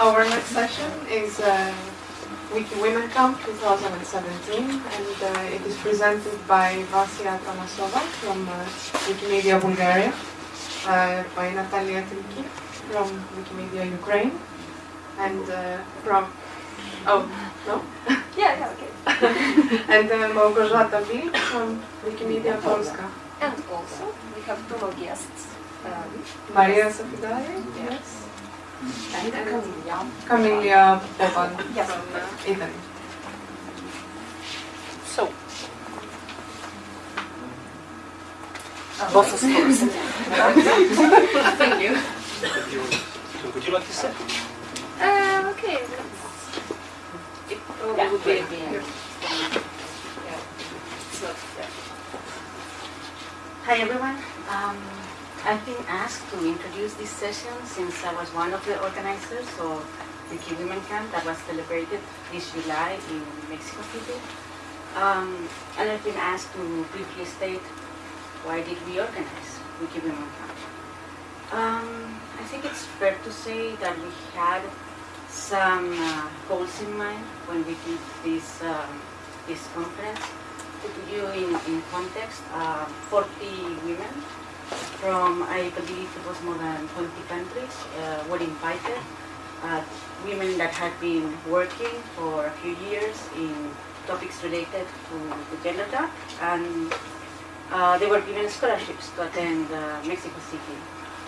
Our next session is uh, Wiki Women Camp 2017 and uh, it is presented by Vassia Atanassova from uh, Wikimedia Bulgaria, uh, by Natalia Triki from Wikimedia Ukraine, and uh, from, oh, no? Yeah, yeah, okay. and uh, Małgorzata Wil from Wikimedia Polska. And also, we have two more guests. Um, Maria Sefidari, yes. And Camilla. Camelia Boban Yes. from uh, Italy. So. Both of course. Thank you. So would you like to sit? Uh, okay. It probably Yeah, would be at the end. Yeah. So, yeah. Hi everyone. Um, I've been asked to introduce this session since I was one of the organizers of Wiki Women Camp that was celebrated this July in Mexico City. Um, and I've been asked to briefly state why did we organize Wiki Women Camp. Um, I think it's fair to say that we had some uh, goals in mind when we did this, um, this conference to put you in, in context, uh, 40 women from, I believe it was more than 20 countries, uh, were invited. Uh, women that had been working for a few years in topics related to gender gap, and uh, they were given scholarships to attend uh, Mexico City.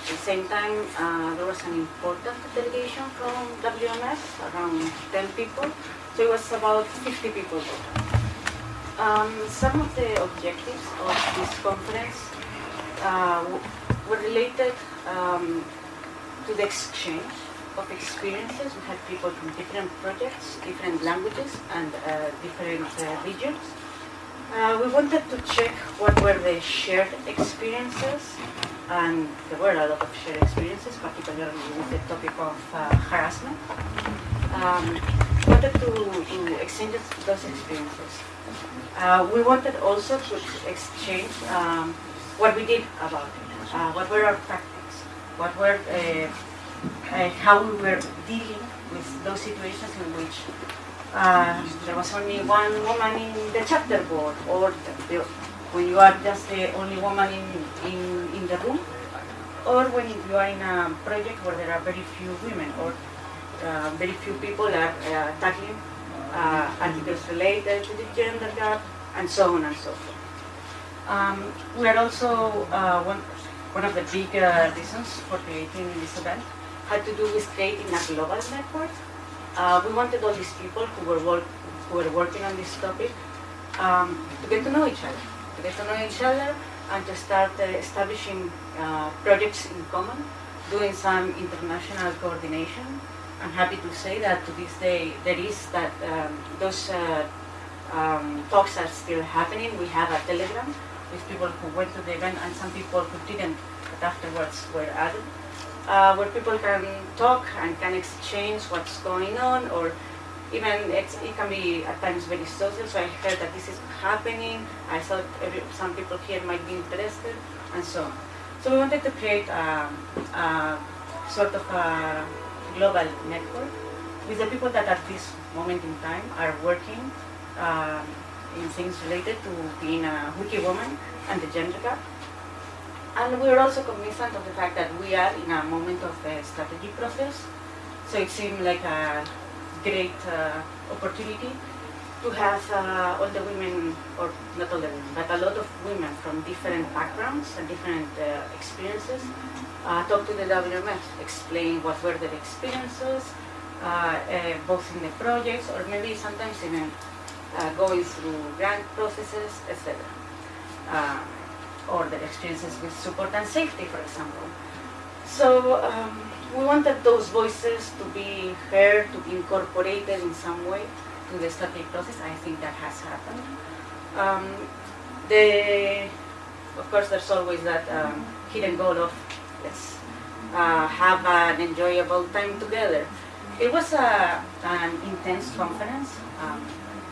At the same time, uh, there was an important delegation from WMF, around 10 people, so it was about 50 people total. Um, some of the objectives of this conference were related um, to the exchange of experiences. We had people from different projects, different languages, and uh, different uh, regions. Uh, we wanted to check what were the shared experiences, and there were a lot of shared experiences, particularly with the topic of uh, harassment. Um, wanted to, to exchange those experiences. Uh, we wanted also to exchange um, what we did about it, uh, what were our tactics, what were, uh, uh, how we were dealing with those situations in which uh, there was only one woman in the chapter board, or the, when you are just the only woman in, in, in the room, or when you are in a project where there are very few women, or uh, very few people are uh, tackling uh, articles related to the gender gap, and so on and so forth. Um, we are also, uh, one, one of the big reasons for creating this event had to do with creating a global network. Uh, we wanted all these people who were, work, who were working on this topic um, to get to know each other, to get to know each other and to start uh, establishing uh, projects in common, doing some international coordination. I'm happy to say that to this day there is that um, those uh, um, talks are still happening. We have a telegram with people who went to the event and some people who didn't, but afterwards were added, uh, where people can talk and can exchange what's going on, or even it can be at times very social. So I heard that this is happening. I thought every, some people here might be interested, and so on. So we wanted to create a, a sort of a global network with the people that at this moment in time are working um, in things related to being a wiki woman and the gender gap. And we're also cognizant of the fact that we are in a moment of a strategy process. So it seemed like a great uh, opportunity to have uh, all the women, or not all the women, but a lot of women from different backgrounds and different uh, experiences uh, talk to the WMF, explain what were their experiences, uh, uh, both in the projects or maybe sometimes even uh, going through grant processes, etc. Uh, or their experiences with support and safety, for example. So um, we wanted those voices to be heard, to be incorporated in some way to the strategy process. I think that has happened. Um, the, of course, there's always that um, hidden goal of let's uh, have an enjoyable time together. It was a, an intense conference. Um,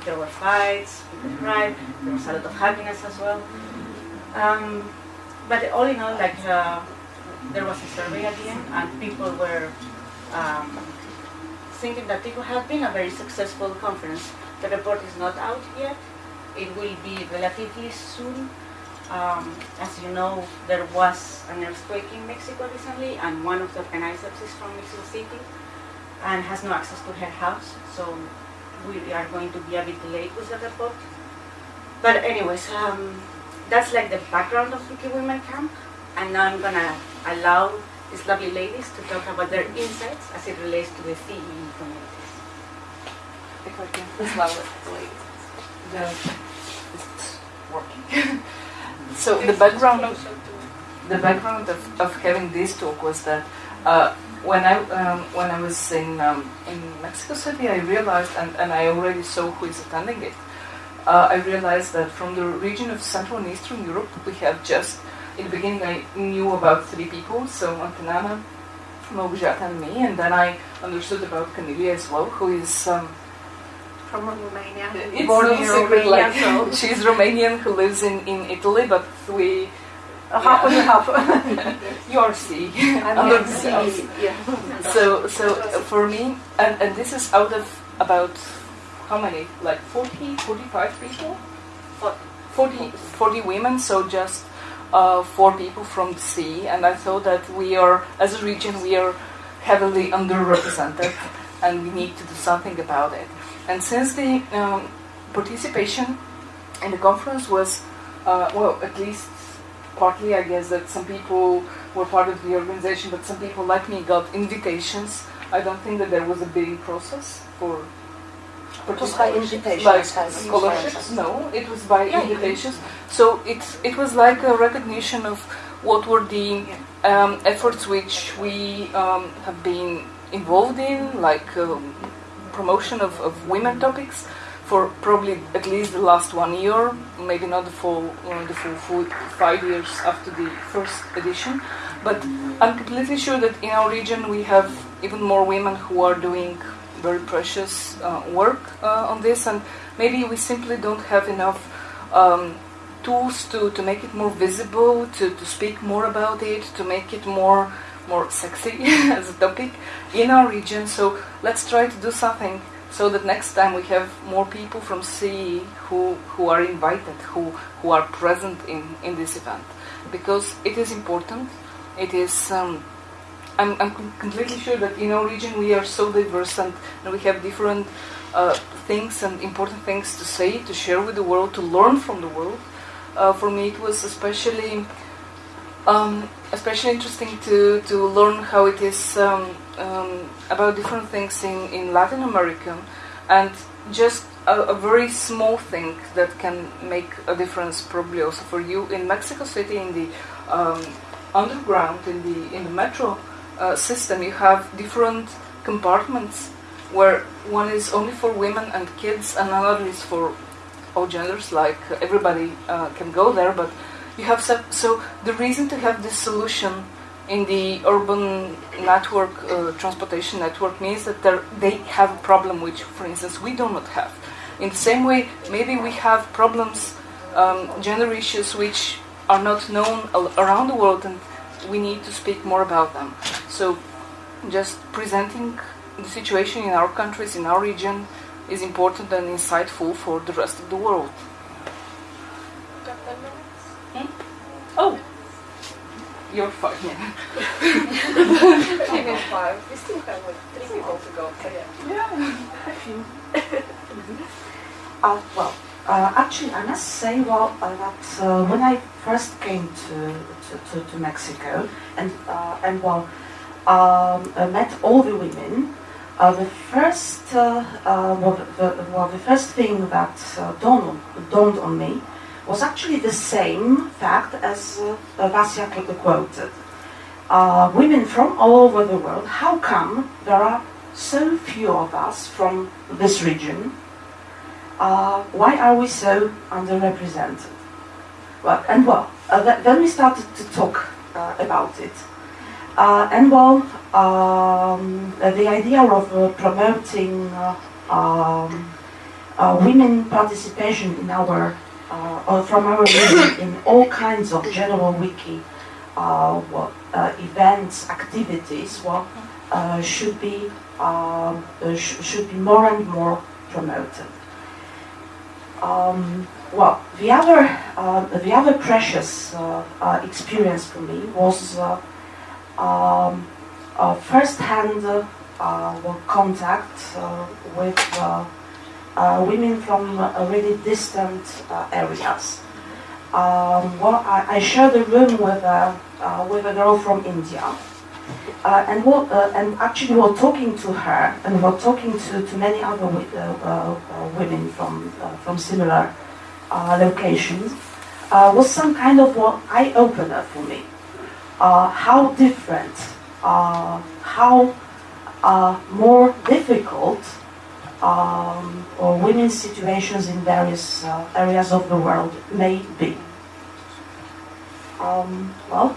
there were fights, people cried, there was a lot of happiness as well. Um, but all in all, like uh, there was a survey at the end, and people were um, thinking that it has been a very successful conference. The report is not out yet. It will be relatively soon. Um, as you know, there was an earthquake in Mexico recently, and one of the organizers is from Mexico City and has no access to her house, so we are going to be a bit late with the report. But anyways, um, that's like the background of Wiki Women Camp, and now I'm gonna allow these lovely ladies to talk about their insights as it relates to the CEE communities. If I can. As well as the ladies. The, it's working. so the background of the background of, of having this talk was that uh, when I um, when I was in um, in Mexico City, I realized, and, and I already saw who is attending it. Uh, I realized that from the region of Central and Eastern Europe, we have just in the beginning I knew about three people, so Antanana, Małgorzata, and me, and then I understood about Camelia as well, who is. Um, From Romania. it's Born no in secret, Romania, like, so she's Romanian who lives in, in Italy, but we a half and half. you are C I'm not the seeing- Yeah. So so uh, for me, and, and this is out of about how many? Like 40, 45 people? 40, 40 women, so just uh, four people from the CEE. And I thought that we are, as a region, we are heavily underrepresented and we need to do something about it. And since the um, participation in the conference was, uh, well, at least partly, I guess, that some people were part of the organization, but some people like me got invitations. I don't think that there was a bidding process for It was by invitation. like scholarships. No, it was by Yeah, invitations. So it it was like a recognition of what were the um, efforts which we um, have been involved in, like um, promotion of, of women topics for probably at least the last one year, maybe not the full uh, the full, five years after the first edition. But I'm completely sure that in our region we have even more women who are doing very precious uh, work uh, on this, and maybe we simply don't have enough um, tools to, to make it more visible, to, to speak more about it, to make it more more sexy as a topic in our region. So let's try to do something so that next time we have more people from CE who, who are invited, who, who are present in, in this event. Because it is important. It is um, I'm, I'm completely sure that in our region we are so diverse and, and we have different uh, things and important things to say, to share with the world, to learn from the world. Uh, for me, it was especially um, especially interesting to, to learn how it is um, um, about different things in, in Latin America and just a, a very small thing that can make a difference probably also for you in Mexico City in the um, underground in the in the metro uh, system. You have different compartments where one is only for women and kids and another is for all genders like everybody uh, can go there but you have so, so the reason to have this solution in the urban network uh, transportation network means that they have a problem which for instance we do not have. In the same way maybe we have problems um, gender issues which are not known around the world and we need to speak more about them. So just presenting the situation in our countries in our region is important and insightful for the rest of the world you're fine yeah. Maybe five. We still have like three people to go. So yeah. Uh, well, uh, actually, I must say well uh, that uh, when I first came to to, to, to Mexico and uh, and well, um, I met all the women. Uh, the first uh, uh, well, the, the, well, the first thing that uh, dawned, dawned on me was actually the same fact as uh, uh, Vasya quoted. Uh, women from all over the world. How come there are so few of us from this region? uh, why are we so underrepresented? Well, and well, uh, th- then we started to talk uh, about it. Uh, and well, um, uh, the idea of uh, promoting uh, um, uh, women participation in our, uh, or from our region in all kinds of general wiki uh, well, uh, events, activities, well, uh, should be um, uh, sh- should be more and more promoted. Um, well, the other uh, the other precious uh, uh, experience for me was uh, um, uh, first-hand uh, contact uh, with uh, uh, women from uh, really distant uh, areas. Um, well, I, I shared a room with a uh, with a girl from India, uh, and uh, and actually we're talking to her, and we're talking to, to many other uh, uh, uh, women from uh, from similar uh, locations. Uh, was some kind of what eye opener for me. Uh, how different, uh, how uh, more difficult um, or women's situations in various uh, areas of the world may be. Um, well,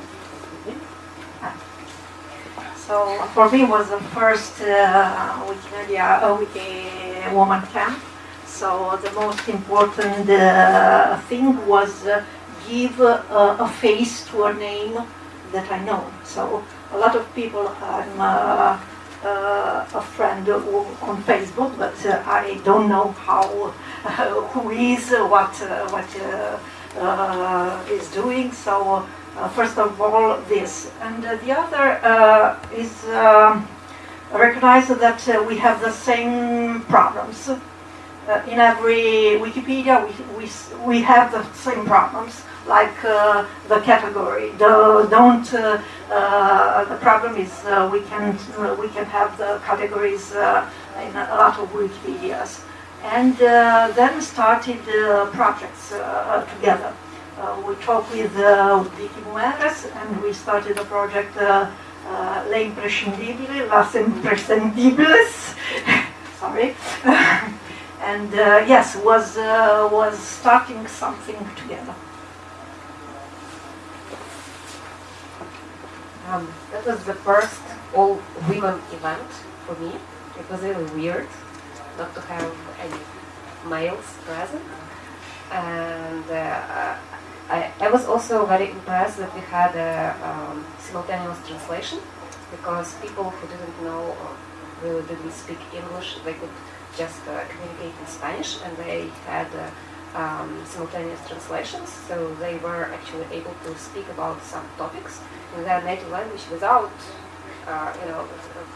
So for me it was the first uh, Wikimedia uh, Wiki Woman Camp. So the most important uh, thing was uh, give uh, a face to a name that I know. So a lot of people I'm uh, uh, a friend on Facebook, but uh, I don't know how who is uh, what uh, what uh, uh, is doing. So uh, first of all, this, and uh, the other uh, is um, recognize that uh, we have the same problems. Uh, in every Wikipedia, we, we, we have the same problems, like uh, the category. The, don't, uh, uh, the problem is uh, we, can, uh, we can have the categories uh, in a lot of Wikipedias. And then started projects together. We talked with uh, WikiMujeres and we started a project Le Imprescindible, Las Imprescindibles. Sorry. and yes, was was starting something together. Um, that was the first all women event for me. It was really weird not to have any males present. And uh, I, I was also very impressed that we had a um, simultaneous translation because people who didn't know or really didn't speak English, they could just uh, communicate in Spanish and they had uh, um, simultaneous translations, so they were actually able to speak about some topics in their native language without, uh, you know,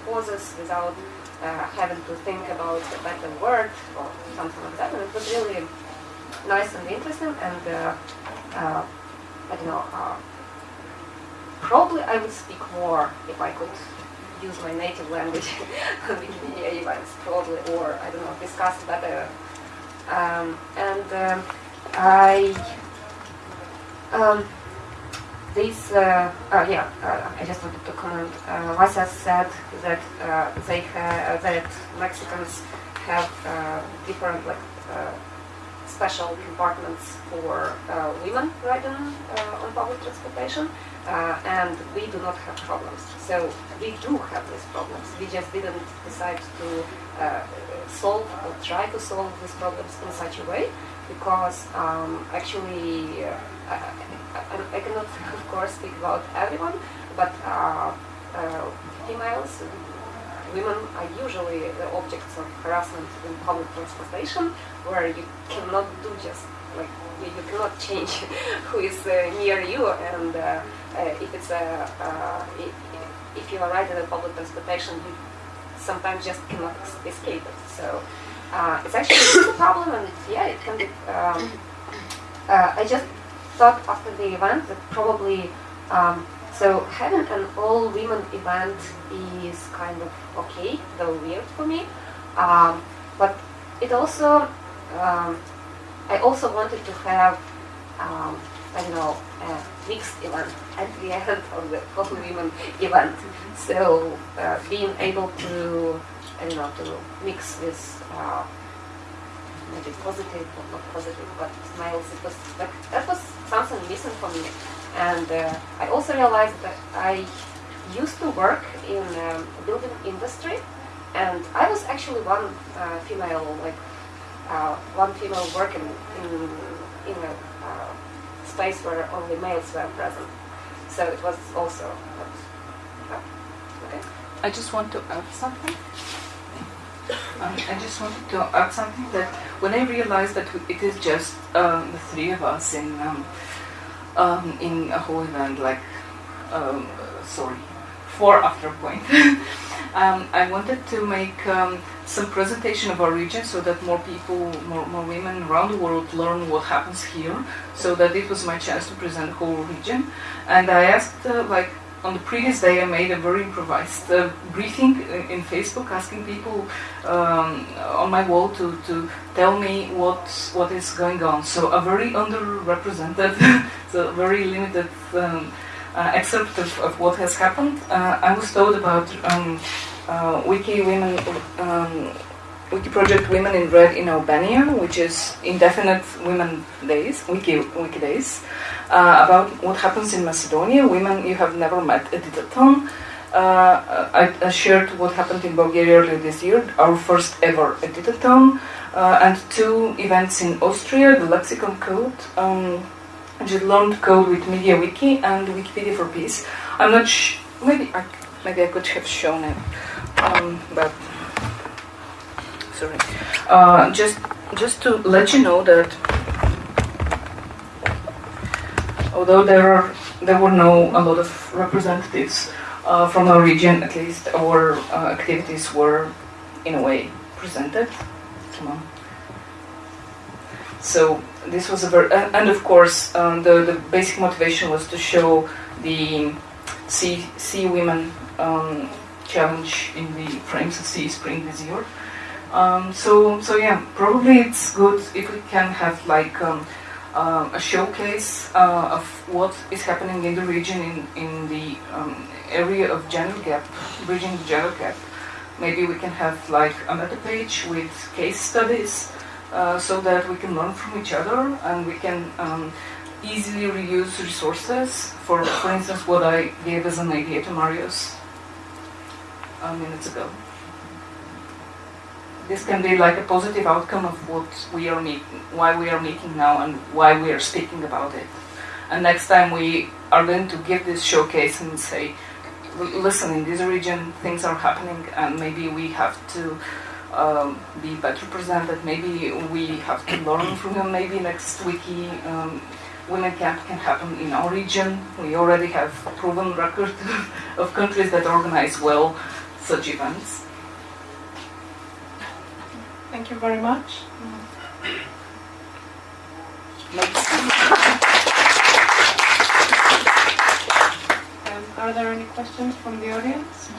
pauses, without uh, having to think about a better word or something like that. And it was really nice and interesting. And uh, uh, I don't know, uh, probably I would speak more if I could use my native language on Wikimedia events, probably, or I don't know, discuss better. Um, and um, I. Um, this, uh, uh, yeah, uh, I just wanted to comment. Uh, Vasya said that uh, they ha- that Mexicans have uh, different like uh, special compartments for uh, women riding uh, on public transportation, uh, and we do not have problems. So we do have these problems. We just didn't decide to uh, solve or try to solve these problems in such a way because um, actually. Uh, I, I, cannot, of course, speak about everyone, but uh, uh, females, women are usually the objects of harassment in public transportation, where you cannot do just like you, you cannot change who is uh, near you, and uh, uh, if it's a if, you are riding in public transportation, you sometimes just cannot escape it. So uh, it's actually a problem, and yeah, it can be. Um, uh, I just thought after the event that probably um, so having an all women event is kind of okay, though weird for me. Um, but it also um, I also wanted to have um, I don't know a mixed event at the end of the all women event. So uh, being able to I don't know to mix with uh, maybe positive or not positive, but smiles. It was like that was something missing for me, and uh, I also realized that I used to work in um, building industry, and I was actually one uh, female, like uh, one female working in in a space where only males were present. So it was also. Okay. I just want to add something. Um, I just wanted to add something that when I realized that it is just um, the three of us in um, um, in a whole event, like um, sorry, four after point. um, I wanted to make um, some presentation of our region so that more people, more, more women around the world learn what happens here. So that it was my chance to present the whole region. And I asked, uh, like, on the previous day, I made a very improvised uh, briefing in, in Facebook, asking people um, on my wall to, to tell me what what is going on. So a very underrepresented, so very limited um, uh, excerpt of, of what has happened. Uh, I was told about um, uh, Wiki Women, um, Wiki Project Women in Red in Albania, which is indefinite Women Days, Wiki Wiki Days, uh, about what happens in Macedonia. Women you have never met at editathon. Uh, I, I shared what happened in Bulgaria earlier this year, our first ever editathon, uh, and two events in Austria, the Lexicon Code. Um, Just learned code with MediaWiki and Wikipedia for Peace. I'm not sh- maybe I maybe I could have shown it, um, but sorry. Uh, just just to let you know that although there are there were no a lot of representatives uh, from our region, at least our uh, activities were in a way presented. Come on. So this was a very, and of course, um, the, the basic motivation was to show the CEE, CEE Women um, challenge in the frames of CEE Spring this year. Um, so, so yeah, probably it's good if we can have like um, uh, a showcase uh, of what is happening in the region in, in the um, area of gender gap, bridging the gender gap. Maybe we can have like a meta page with case studies uh, so that we can learn from each other and we can um, easily reuse resources. For, for instance, what I gave as an idea to Marius uh, minutes ago. This can be like a positive outcome of what we are meeting, why we are meeting now, and why we are speaking about it. And next time we are going to give this showcase and say, listen, in this region things are happening, and maybe we have to um, be better presented. Maybe we have to learn from them. Maybe next wiki um, women camp can happen in our region. We already have a proven record of countries that organize well such events. Thank you very much. Um, are there any questions from the audience?